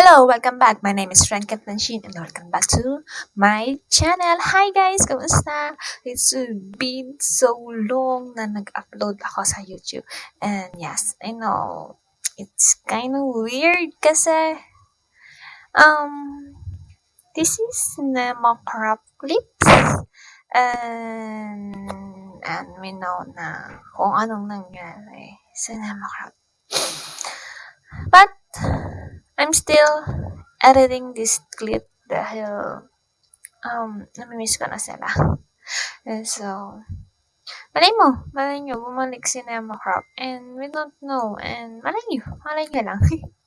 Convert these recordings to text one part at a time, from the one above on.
Hello! Welcome back! My name is Franket Nanshin and welcome back to my channel. Hi guys! Kamusta? It's been so long na nag-upload ako sa YouTube. And yes, I know, it's kind of weird kasi um, this is Nemo Crop Clips. And, and we know na kung anong nangyari sa Nemo Crop. But, I'm still editing this clip dahil um, namimiss ko na so, malay mo, malay nyo, bumalik si Nemo Crop. And we don't know. And malay nyo, malay nyo lang.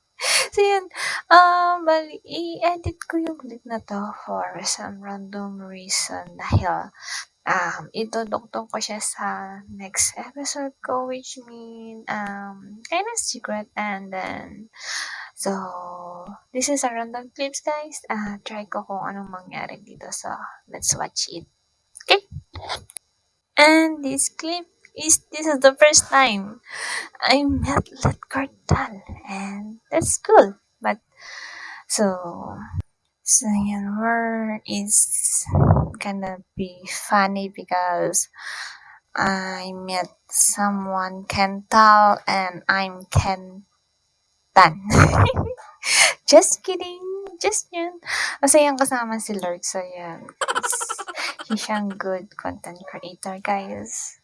so yun, um, bali, i-edit ko yung clip na to for some random reason dahil um, idudugtong ko siya sa next episode ko which mean um, kind of secret and then So, this is a random clips guys. Uh, try ko kung anong mangyari dito. So, let's watch it. Okay? And this clip is, this is the first time I met Let Cartal. And that's cool. But, so, so yan, where is gonna be funny because I met someone Kental and I'm Ken tan. Just kidding. Just yun. Kasi yung kasama si Lord. So, yan. He's siyang good content creator, guys.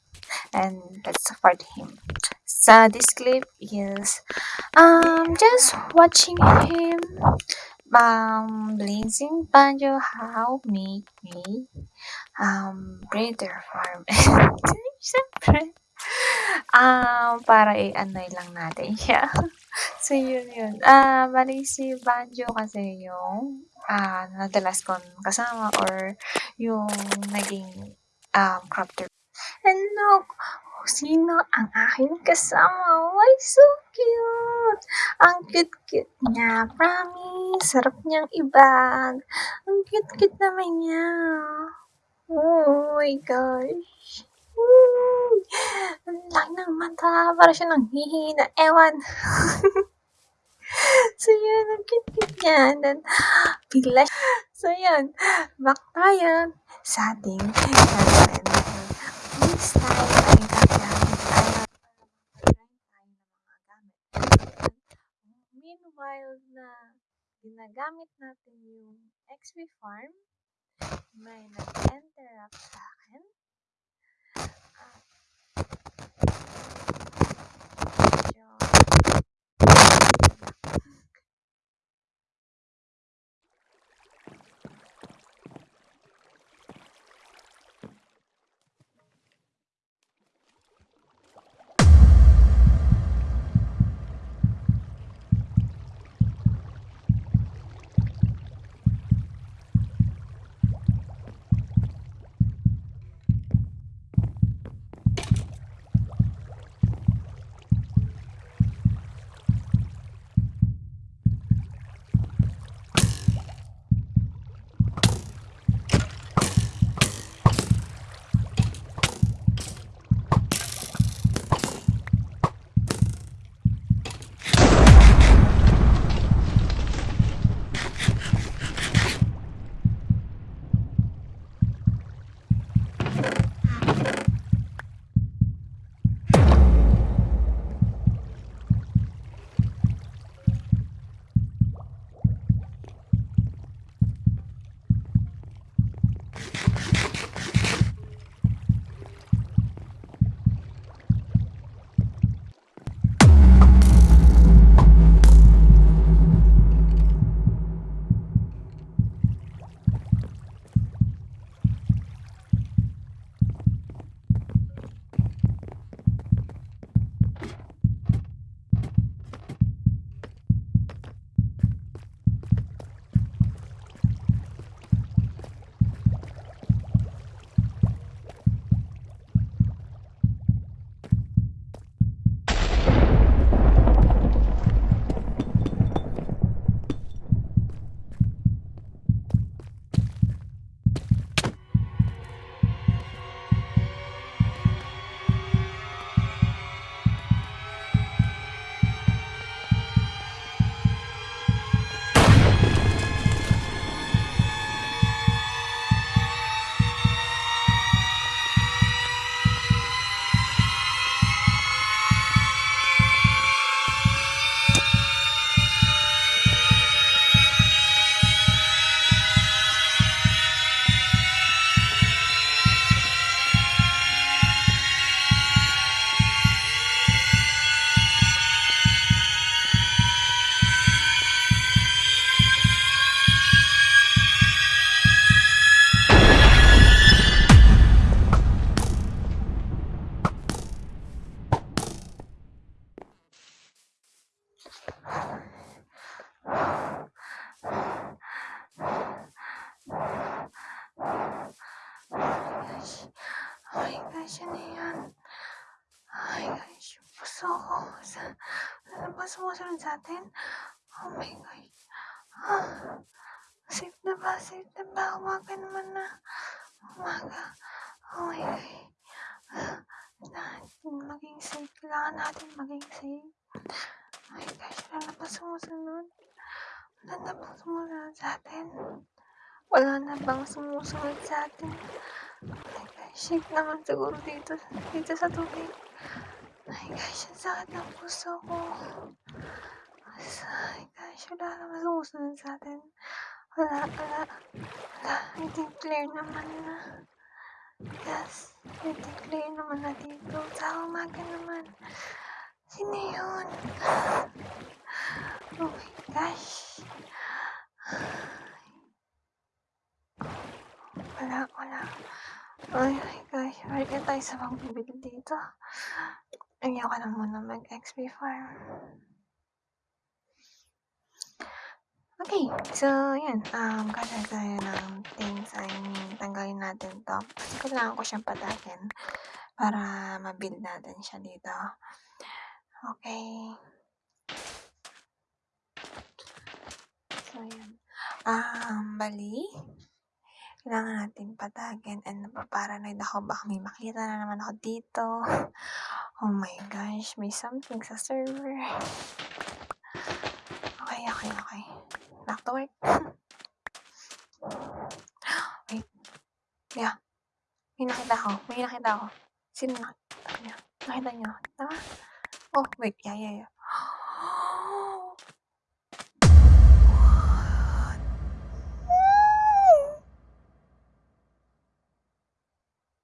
And let's support him. So, this clip is um just watching him um blazing banjo how make me um breeder farm. Siyempre, um, para i-anoy lang natin siya. So, yun yun. Ah, bali si Banjo kasi yung ah, nadalas kong kasama or yung naging um, crop tour. Hello! Sino ang aking kasama? Why so cute! Ang cute-cute niya. Promise. Sarap niyang ibag. Ang cute-cute naman niya. Oh my gosh. Woo! Ang laki ng mata. Para siya nang hihina. Ewan. so, yun. Ang cute-cute niya. And then, bigla So, yun. Back tayo sa ating content. This time ay gagamit tayo. Meanwhile na ginagamit natin yung XP Farm, may nag-interrupt sa akin. Gosh, ano yan? My gosh, puso ko. Sa, ano ba sa atin? Oh my gosh. Ah, safe na ba? Safe na ba? Umaga naman na. Umaga. Oh my gosh. Ah, maging safe. Kailangan natin maging safe. Oh my gosh, wala na ba sumusunod? Wala na bang sumusunod sa atin? Wala na bang sumusunod sa atin? Gosh, safe naman siguro dito, dito sa tubig. My gosh, ang sakit ng puso ko. My gosh, wala naman sumusunod sa atin. Wala, wala, wala. I think clear naman na. Yes, I think clear naman na dito. Sa umaga naman. Sino yun? Oh my gosh. Wala, wala. Oh my gosh, balik na tayo sa pagbibil dito. Ayoko na muna mag-XP farm. Okay, so yan, um, kaya tayo ng things, I mean, tanggalin natin to. Kasi kailangan ko siyang patakin para ma-build natin siya dito. Okay. So, yan. Um, bali, kailangan natin patagin and napaparanoid ako baka may makita na naman ako dito. Oh my gosh, may something sa server. Okay, okay, okay. Back to work. Wait. Yeah. May nakita ako. May nakita ako. Sino nakita niyo? Nakita niyo? Tama? Oh, wait. Yeah, yeah, yeah.